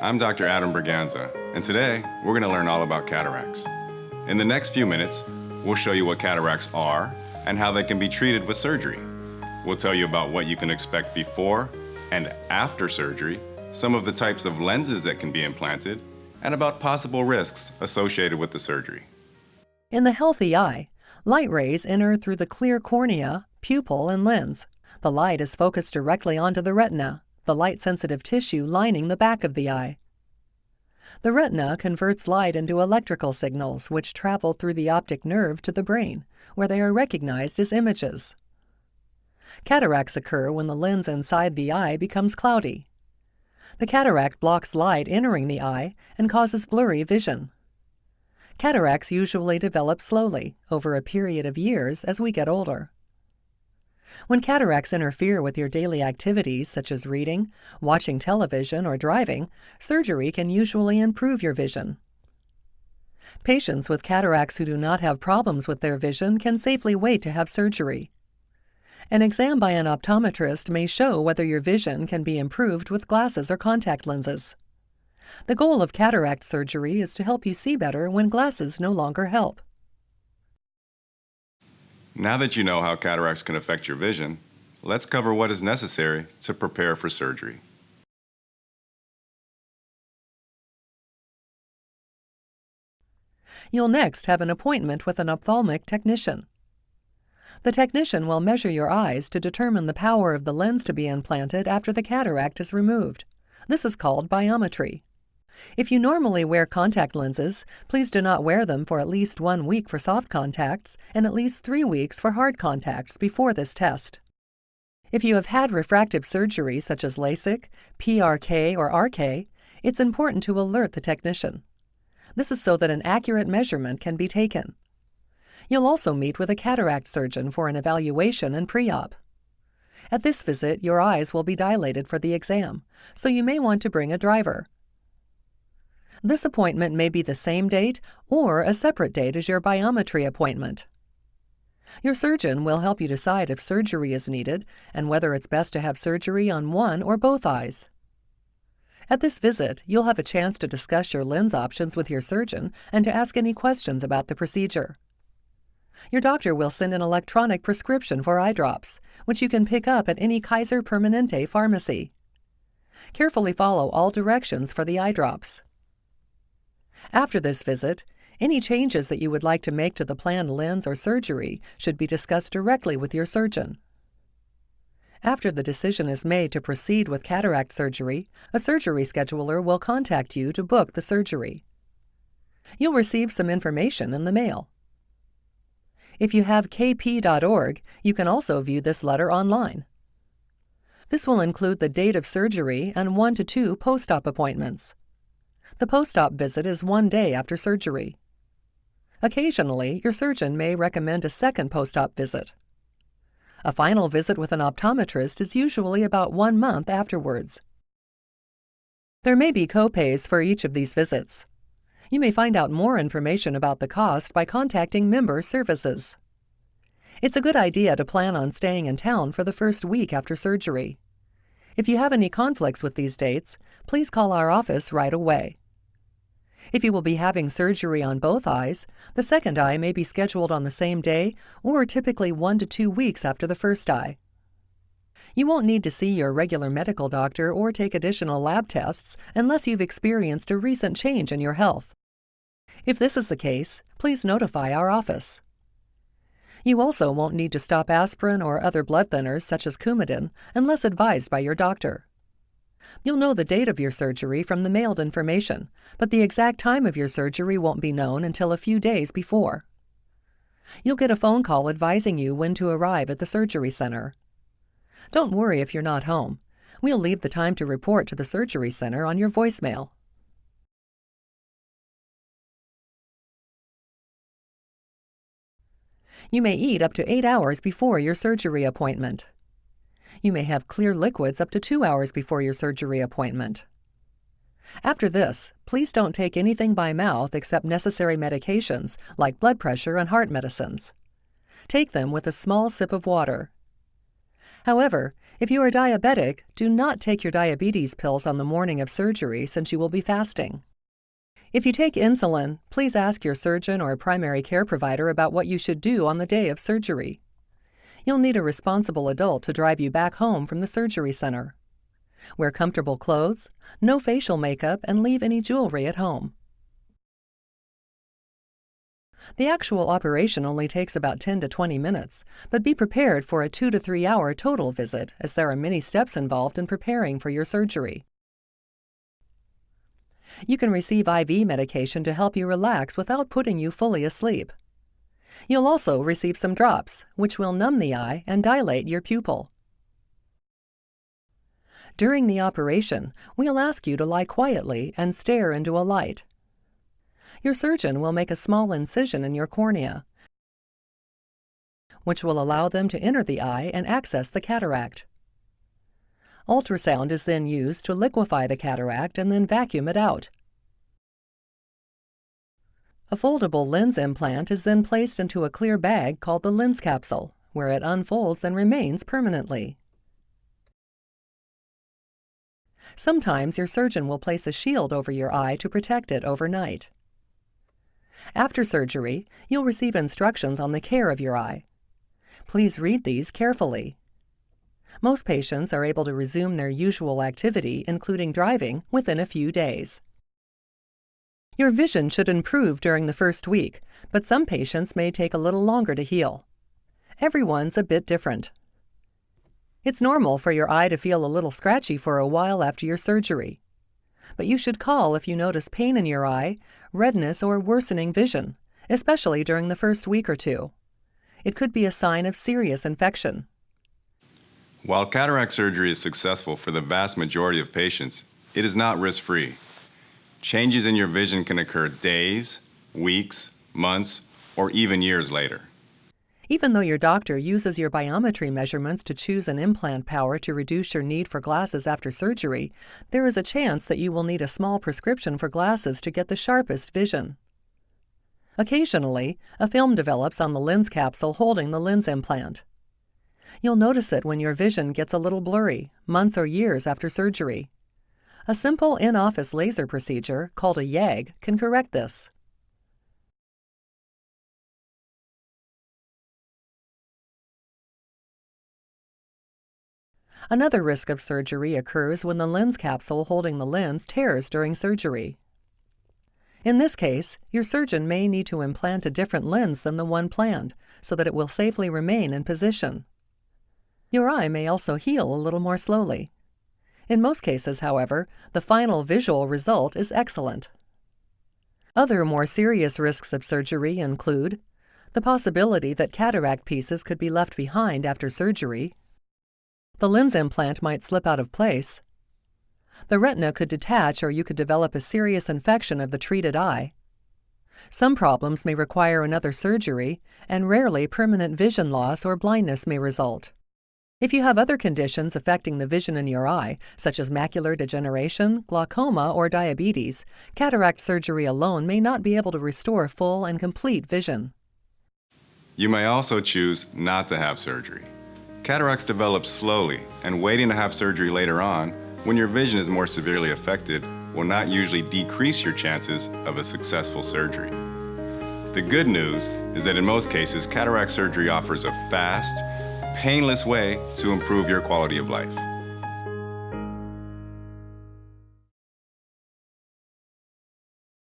I'm Dr. Adam Braganza, and today we're going to learn all about cataracts. In the next few minutes, we'll show you what cataracts are and how they can be treated with surgery. We'll tell you about what you can expect before and after surgery, some of the types of lenses that can be implanted, and about possible risks associated with the surgery. In the healthy eye, light rays enter through the clear cornea, pupil, and lens. The light is focused directly onto the retina, the light-sensitive tissue lining the back of the eye. The retina converts light into electrical signals which travel through the optic nerve to the brain, where they are recognized as images. Cataracts occur when the lens inside the eye becomes cloudy. The cataract blocks light entering the eye and causes blurry vision. Cataracts usually develop slowly, over a period of years as we get older. When cataracts interfere with your daily activities such as reading, watching television, or driving, surgery can usually improve your vision. Patients with cataracts who do not have problems with their vision can safely wait to have surgery. An exam by an optometrist may show whether your vision can be improved with glasses or contact lenses. The goal of cataract surgery is to help you see better when glasses no longer help. Now that you know how cataracts can affect your vision, let's cover what is necessary to prepare for surgery. You'll next have an appointment with an ophthalmic technician. The technician will measure your eyes to determine the power of the lens to be implanted after the cataract is removed. This is called biometry. If you normally wear contact lenses, please do not wear them for at least one week for soft contacts and at least three weeks for hard contacts before this test. If you have had refractive surgery such as LASIK, PRK, or RK, it's important to alert the technician. This is so that an accurate measurement can be taken. You'll also meet with a cataract surgeon for an evaluation and pre-op. At this visit, your eyes will be dilated for the exam, so you may want to bring a driver. This appointment may be the same date or a separate date as your biometry appointment. Your surgeon will help you decide if surgery is needed and whether it's best to have surgery on one or both eyes. At this visit, you'll have a chance to discuss your lens options with your surgeon and to ask any questions about the procedure. Your doctor will send an electronic prescription for eye drops, which you can pick up at any Kaiser Permanente pharmacy. Carefully follow all directions for the eye drops. After this visit, any changes that you would like to make to the planned lens or surgery should be discussed directly with your surgeon. After the decision is made to proceed with cataract surgery, a surgery scheduler will contact you to book the surgery. You'll receive some information in the mail. If you have kp.org, you can also view this letter online. This will include the date of surgery and one to two post-op appointments. The post-op visit is one day after surgery. Occasionally, your surgeon may recommend a second post-op visit. A final visit with an optometrist is usually about one month afterwards. There may be copays for each of these visits. You may find out more information about the cost by contacting Member Services. It's a good idea to plan on staying in town for the first week after surgery. If you have any conflicts with these dates, please call our office right away. If you will be having surgery on both eyes, the second eye may be scheduled on the same day or typically one to two weeks after the first eye. You won't need to see your regular medical doctor or take additional lab tests unless you've experienced a recent change in your health. If this is the case, please notify our office. You also won't need to stop aspirin or other blood thinners such as Coumadin unless advised by your doctor. You'll know the date of your surgery from the mailed information, but the exact time of your surgery won't be known until a few days before. You'll get a phone call advising you when to arrive at the surgery center. Don't worry if you're not home. We'll leave the time to report to the surgery center on your voicemail. You may eat up to eight hours before your surgery appointment. You may have clear liquids up to two hours before your surgery appointment. After this, please don't take anything by mouth except necessary medications like blood pressure and heart medicines. Take them with a small sip of water. However, if you are diabetic, do not take your diabetes pills on the morning of surgery since you will be fasting. If you take insulin, please ask your surgeon or a primary care provider about what you should do on the day of surgery. You'll need a responsible adult to drive you back home from the surgery center. Wear comfortable clothes, no facial makeup, and leave any jewelry at home. The actual operation only takes about 10 to 20 minutes, but be prepared for a 2 to 3 hour total visit as there are many steps involved in preparing for your surgery. You can receive IV medication to help you relax without putting you fully asleep. You'll also receive some drops, which will numb the eye and dilate your pupil. During the operation, we'll ask you to lie quietly and stare into a light. Your surgeon will make a small incision in your cornea, which will allow them to enter the eye and access the cataract. Ultrasound is then used to liquefy the cataract and then vacuum it out. A foldable lens implant is then placed into a clear bag called the lens capsule, where it unfolds and remains permanently. Sometimes your surgeon will place a shield over your eye to protect it overnight. After surgery, you'll receive instructions on the care of your eye. Please read these carefully. Most patients are able to resume their usual activity, including driving, within a few days. Your vision should improve during the first week, but some patients may take a little longer to heal. Everyone's a bit different. It's normal for your eye to feel a little scratchy for a while after your surgery. But you should call if you notice pain in your eye, redness, or worsening vision, especially during the first week or two. It could be a sign of serious infection. While cataract surgery is successful for the vast majority of patients, it is not risk-free. Changes in your vision can occur days, weeks, months, or even years later. Even though your doctor uses your biometry measurements to choose an implant power to reduce your need for glasses after surgery, there is a chance that you will need a small prescription for glasses to get the sharpest vision. Occasionally, a film develops on the lens capsule holding the lens implant. You'll notice it when your vision gets a little blurry, months or years after surgery. A simple in-office laser procedure, called a YAG, can correct this. Another risk of surgery occurs when the lens capsule holding the lens tears during surgery. In this case, your surgeon may need to implant a different lens than the one planned so that it will safely remain in position. Your eye may also heal a little more slowly. In most cases, however, the final visual result is excellent. Other more serious risks of surgery include the possibility that cataract pieces could be left behind after surgery the lens implant might slip out of place. The retina could detach or you could develop a serious infection of the treated eye. Some problems may require another surgery, and rarely permanent vision loss or blindness may result. If you have other conditions affecting the vision in your eye, such as macular degeneration, glaucoma, or diabetes, cataract surgery alone may not be able to restore full and complete vision. You may also choose not to have surgery. Cataracts develop slowly, and waiting to have surgery later on, when your vision is more severely affected, will not usually decrease your chances of a successful surgery. The good news is that in most cases, cataract surgery offers a fast, painless way to improve your quality of life.